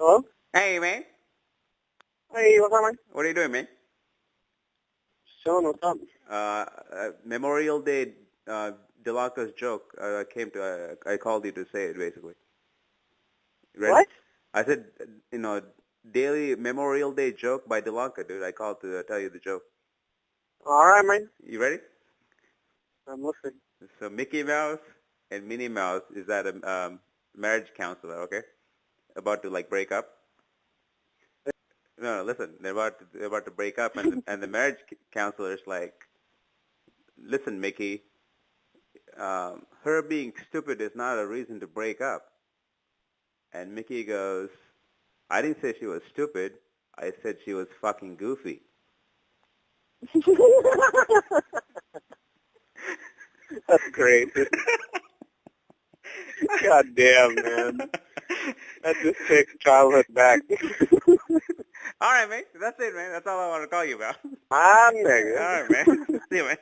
Hello? Hey, man. Hey, what's up, man? What are you doing, man? Sean, what's up? Uh, uh Memorial Day, uh, Delacro's joke. Uh, I came to. Uh, I called you to say it, basically. Ready? What? I said, you know, daily Memorial Day joke by Delanca, dude. I called to uh, tell you the joke. All right, man. You ready? I'm listening. So Mickey Mouse and Minnie Mouse is at a um, marriage counselor, okay? About to like break up. No, no, listen. They're about to, they're about to break up, and the, and the marriage counselor is like, "Listen, Mickey. Um, her being stupid is not a reason to break up." And Mickey goes, "I didn't say she was stupid. I said she was fucking goofy." That's great. God damn, man. That just takes childhood back. all right, man. That's it, man. That's all I want to call you about. Ah, nigga. All right, man. See you, man.